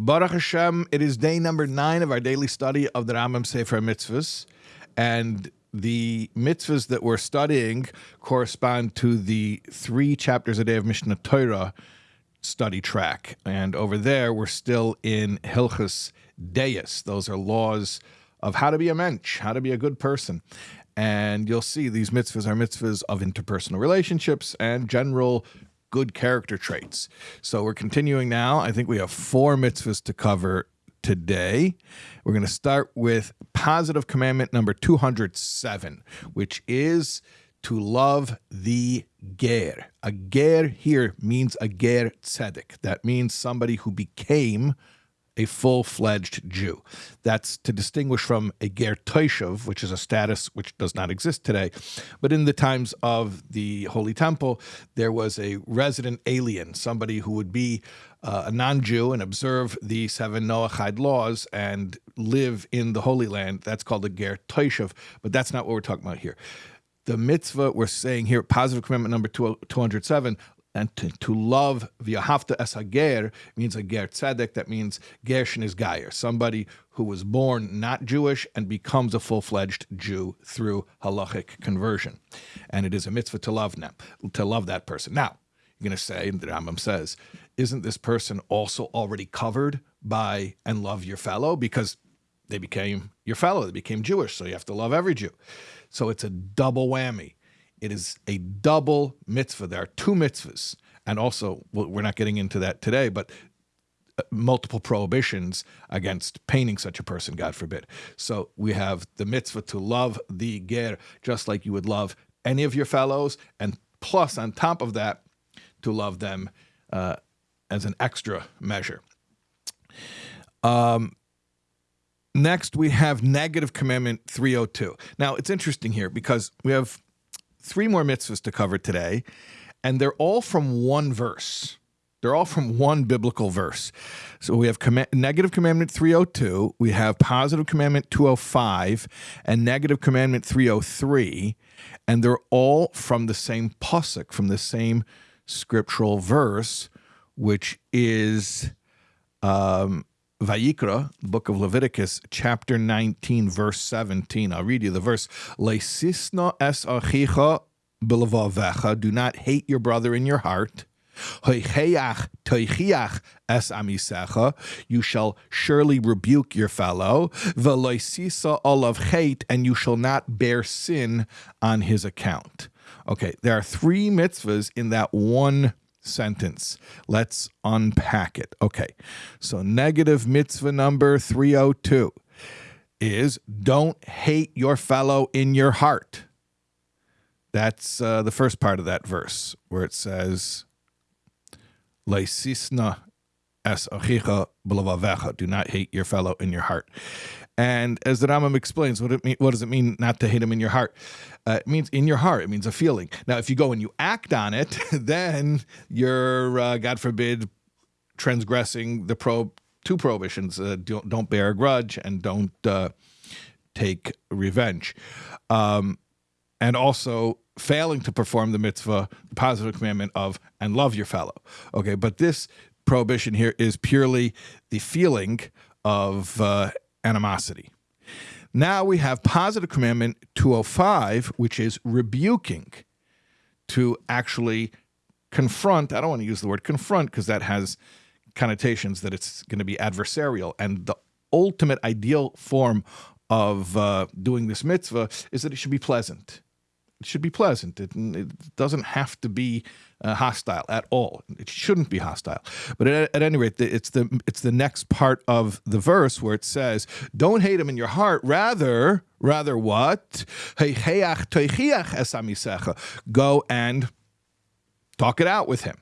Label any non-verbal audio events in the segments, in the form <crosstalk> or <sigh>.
Baruch Hashem, it is day number nine of our daily study of the Rambam Sefer Mitzvahs. And the mitzvahs that we're studying correspond to the three chapters a day of Mishneh Torah study track. And over there, we're still in Hilchus Deis. Those are laws of how to be a mensch, how to be a good person. And you'll see these mitzvahs are mitzvahs of interpersonal relationships and general good character traits. So we're continuing now. I think we have four mitzvahs to cover today. We're going to start with positive commandment number 207, which is to love the ger. A ger here means a ger tzedek. That means somebody who became a full fledged Jew. That's to distinguish from a ger toishav, which is a status which does not exist today. But in the times of the Holy Temple, there was a resident alien, somebody who would be uh, a non Jew and observe the seven Noahide laws and live in the Holy Land. That's called a ger toishav, but that's not what we're talking about here the mitzvah we're saying here, positive commandment number 207, and to, to love v'yahavta es hager means a ger tzedek. That means gershin is gayer, somebody who was born not Jewish and becomes a full fledged Jew through halachic conversion, and it is a mitzvah to love them, to love that person. Now you're going to say, the Rambam says, isn't this person also already covered by and love your fellow because they became your fellow, they became Jewish, so you have to love every Jew. So it's a double whammy. It is a double mitzvah. There are two mitzvahs. And also, we're not getting into that today, but uh, multiple prohibitions against painting such a person, God forbid. So we have the mitzvah to love the ger just like you would love any of your fellows, and plus on top of that, to love them uh, as an extra measure. Um, next, we have negative commandment 302. Now, it's interesting here because we have three more mitzvahs to cover today, and they're all from one verse. They're all from one biblical verse. So we have com- negative commandment 302, we have positive commandment 205, and negative commandment 303, and they're all from the same pasuk, from the same scriptural verse, which is um, Vayikra, book of Leviticus, chapter 19, verse 17. I'll read you the verse. Leisisna es achicha belavavecha. Do not hate your brother in your heart. es amisecha. You shall surely rebuke your fellow. Veloisisa olav hate, and you shall not bear sin on his account. Okay, there are three mitzvahs in that one sentence. Let's unpack it. Okay, so negative mitzvah number 302 is don't hate your fellow in your heart. That's uh, the first part of that verse where it says, Leisisna es achicha Do not hate your fellow in your heart. And as the Rambam explains, what, it mean, what does it mean not to hate him in your heart? Uh, it means in your heart. It means a feeling. Now, if you go and you act on it, <laughs> then you're, uh, God forbid, transgressing the pro two prohibitions: uh, don't, don't, bear a grudge and don't uh, take revenge, um, and also failing to perform the mitzvah, the positive commandment of and love your fellow. Okay, but this prohibition here is purely the feeling of uh, animosity. Now we have positive commandment 205, which is rebuking to actually confront. I don't want to use the word confront because that has connotations that it's going to be adversarial. And the ultimate ideal form of uh, doing this mitzvah is that it should be pleasant. Should be pleasant. It, it doesn't have to be uh, hostile at all. It shouldn't be hostile. But at, at, any rate, it's the it's the next part of the verse where it says, "Don't hate him in your heart. Rather, rather what? Go and talk it out with him."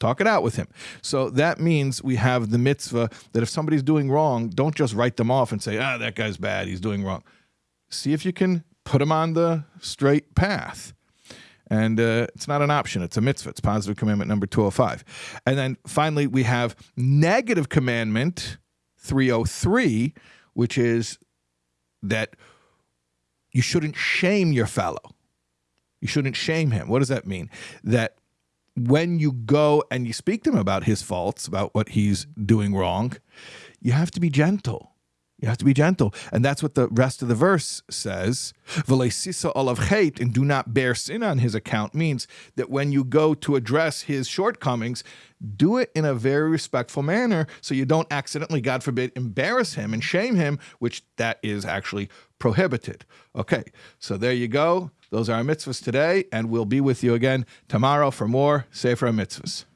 Talk it out with him. So that means we have the mitzvah that if somebody's doing wrong, don't just write them off and say, ah, that guy's bad, he's doing wrong. See if you can put them on the straight path. And uh, it's not an option, it's a mitzvah. It's positive commandment number 205. And then finally, we have negative commandment 303, which is that you shouldn't shame your fellow. You shouldn't shame him. What does that mean? That when you go and you speak to him about his faults, about what he's doing wrong, you have to be gentle. You have to be gentle. And that's what the rest of the verse says. V'leisisa olav hate and do not bear sin on his account means that when you go to address his shortcomings, do it in a very respectful manner so you don't accidentally, God forbid, embarrass him and shame him, which that is actually prohibited. Okay, so there you go. Those are our mitzvahs today, and we'll be with you again tomorrow for more Sefer Mitzvahs.